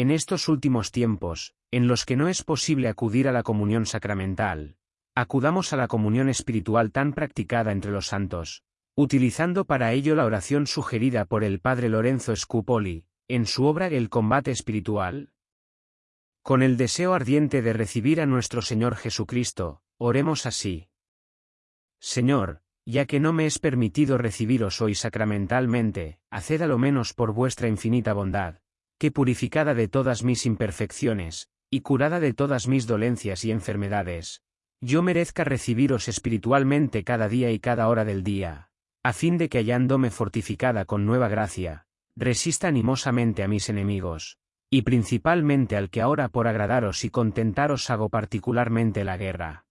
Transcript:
En estos últimos tiempos, en los que no es posible acudir a la comunión sacramental, acudamos a la comunión espiritual tan practicada entre los santos, utilizando para ello la oración sugerida por el padre Lorenzo Scupoli, en su obra El combate espiritual. Con el deseo ardiente de recibir a nuestro Señor Jesucristo, oremos así. Señor, ya que no me es permitido recibiros hoy sacramentalmente, haced a lo menos por vuestra infinita bondad, que purificada de todas mis imperfecciones, y curada de todas mis dolencias y enfermedades, yo merezca recibiros espiritualmente cada día y cada hora del día, a fin de que hallándome fortificada con nueva gracia, resista animosamente a mis enemigos, y principalmente al que ahora por agradaros y contentaros hago particularmente la guerra.